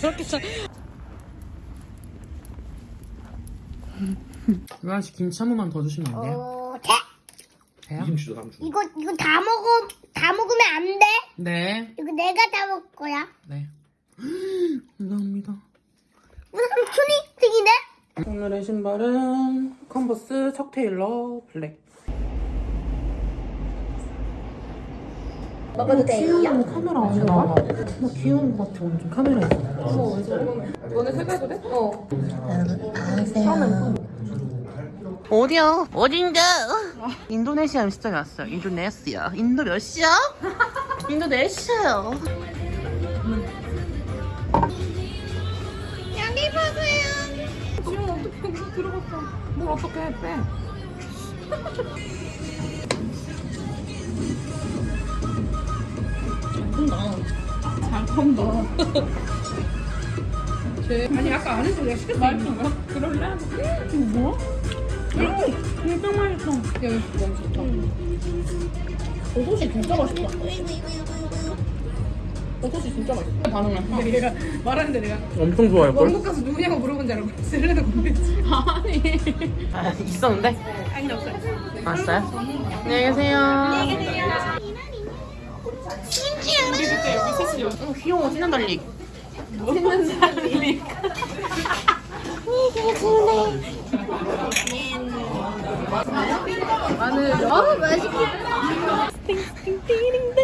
저렇게 잘. 유한 씨 김치 한 번만 더 주시면 안 돼요? 어, 돼? 돼요? 김치도 삼 주. 이거 이거 다 먹어 다 먹으면 안 돼. 네. 이거 내가 다 먹을 거야. 네. 감사합니다. 우리 삼촌이 생이네. 오늘의 신발은 컨버스 척 테일러 블랙. 먹어도 돼요? 카메라 안 나와. 나 귀여운 것 같아 완전 카메라에서. 어디야? 어딘가? 인도네시아 음식점에 왔어요. 인도네시아. 인도 몇 시야? 인도네시아요. 여기 보세요. 지금 어떻게 여기 들어갔어? 뭘 어떻게 해? 빼. 잘 푼다. 아니 아까 안 해서 내가 시켰어 맛있어. 그럴래? 이거 뭐야? 이거 짱 맛있어. 야 이거 너무 좋다 버섯이 진짜 맛있다 버섯이 진짜 맛있다 반응을 근데 얘가 말하는데 내가 엄청 좋아할걸? 원국 가서 누구냐고 물어본 줄 알고 셀레나 공개했지 아니. 아, 있었는데? 아니 없어요 왔어요? 안녕히 계세요. 우리 그때 여기 셋이 여기 어, 귀여워. 신난 달리. 있는 사람이 마늘 어 맛있겠다. 띵띵.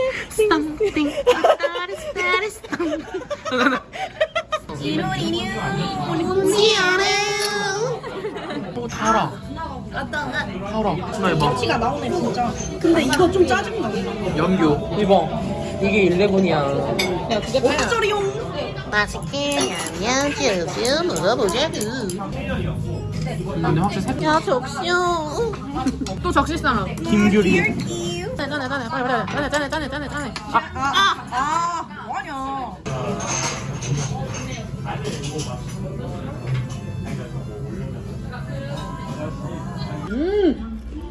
오, 달아. 달아. 진아 이봐. 치가 나오네 진짜 근데 이거 좀 짜증나 연교. 이봐. 이게 11이야. 야 그게 다야 소리용. 맛있게 냠냠 먹어보자구. 근데 확실히 색야 접시요. 또 적실 사람 김규리. 짜네 짜네 짜네 빨리 빨리 짜네 짜네 짜네 짜네 짜네. 아, 아 뭐하냐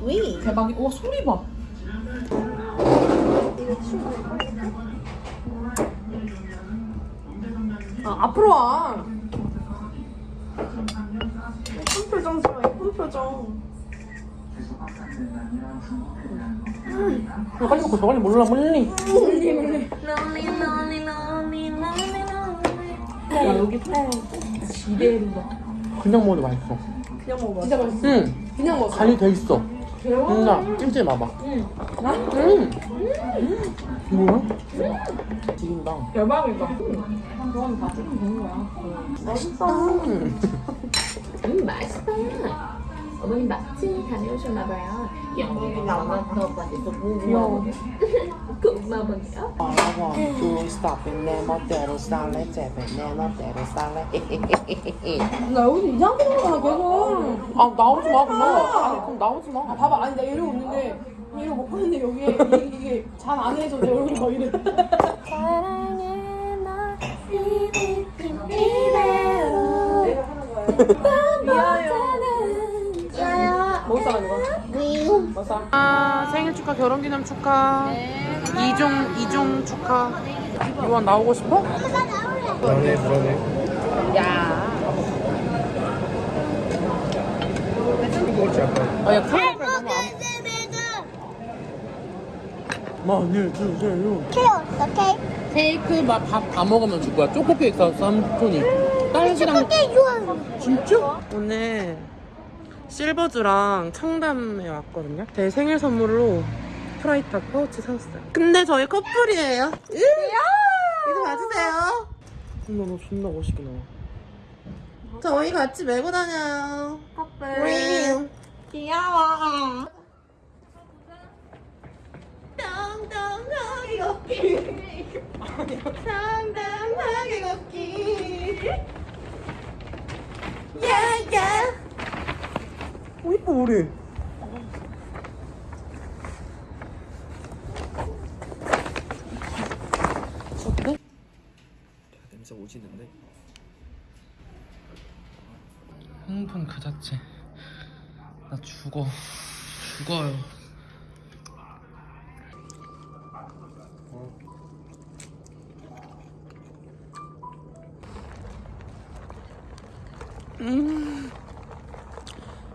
왜? 대박이 와 소리 봐 아, 앞으로 와. 예쁜 표정 좋아, 예쁜 표정. 빨리 먹고 저 빨리 몰라 몰리. 야, 여기 지대로다. 그냥 먹어도 맛있어. 그냥 먹어봐. 진짜 맛있어. 응. 그냥 먹어. 간이 돼 있어. 누나 찜질 봐봐. 응. 응. 뭐야? 지긴다. 대박이다. 그건 다 찍으면 되는 거야. 음. 음 맛있다. 어머님 마트 다녀오셨나봐요. 영국이 나와서 맛있어 보고 고마워요. 알아봐. 두 스탑은 내 멋대로 살래. 제발 내 멋대로 살래. 나 여기서 이상하게 나와, 계속. 아 나오지 마 그럼. 아니 그럼 나오지 마. 아, 봐봐. 아니, 내가 이러고 있는데, 이러고 먹고 있는데, 여기에, 이게, 이게 잘안 해서 내 얼굴이 막 이래. 사랑해 나 이대로 뭐 사? 아 생일 축하 결혼 기념 축하. 이종 이종 축하. 유한 나오고 싶어? 불안해 불안해. 야. 아야 카메라 너무 안. 많이 주세요. 케어 어떡해? 케이크 밥다 먹으면 줄 거야. 초코 케이크 사왔어 삼촌이. 딸기랑 어떻게 좋아하는 진짜? 오늘 실버주랑 청담에 왔거든요. 제 생일 선물로 프라이탁 파우치 사왔어요. 근데 저희 커플이에요. 으! 이거 봐주세요. 근데 너 존나 멋있게 나와. 저희 같이 메고 다녀요. 커플. 귀여워. 당당하게 걷기. 당당하게 걷기. 야야. 오, 이뻐, 우리. 어때? 냄새 오지는데. 흥분 그 자체. 나 죽어. 죽어요.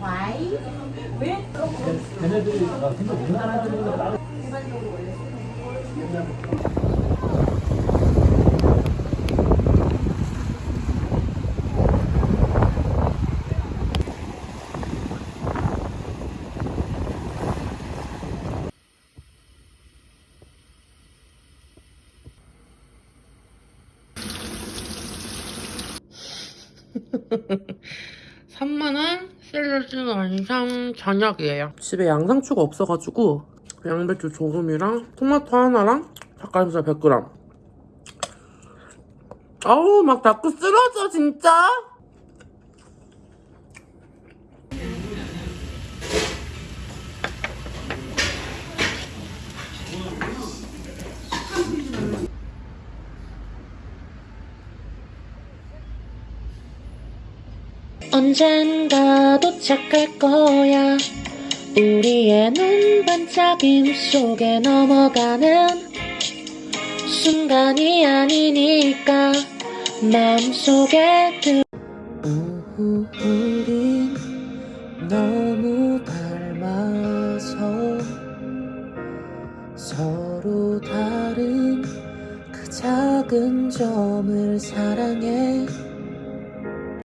와이? 왜? 걔네들이 생각 못하는 애들보다 나를 일반적으로 원래 삼만원 샐러드 완성 저녁이에요. 집에 양상추가 없어가지고 양배추 조금이랑 토마토 하나랑 닭가슴살 100g. 아우 막 자꾸 쓰러져 진짜. 언젠가 도착할 거야. 우리의 눈 반짝임 속에 넘어가는 순간이 아니니까 마음속에 들 우후